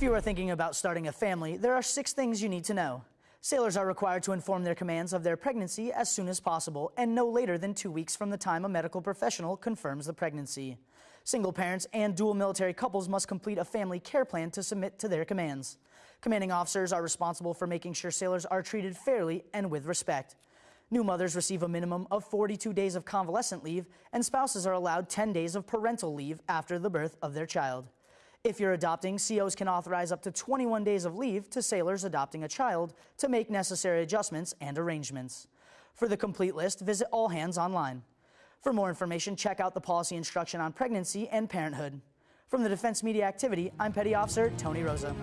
If you are thinking about starting a family, there are six things you need to know. Sailors are required to inform their commands of their pregnancy as soon as possible and no later than two weeks from the time a medical professional confirms the pregnancy. Single parents and dual military couples must complete a family care plan to submit to their commands. Commanding officers are responsible for making sure sailors are treated fairly and with respect. New mothers receive a minimum of 42 days of convalescent leave, and spouses are allowed 10 days of parental leave after the birth of their child. If you're adopting, COs can authorize up to 21 days of leave to sailors adopting a child to make necessary adjustments and arrangements. For the complete list, visit All Hands online. For more information, check out the policy instruction on pregnancy and parenthood. From the Defense Media Activity, I'm Petty Officer Tony Rosa.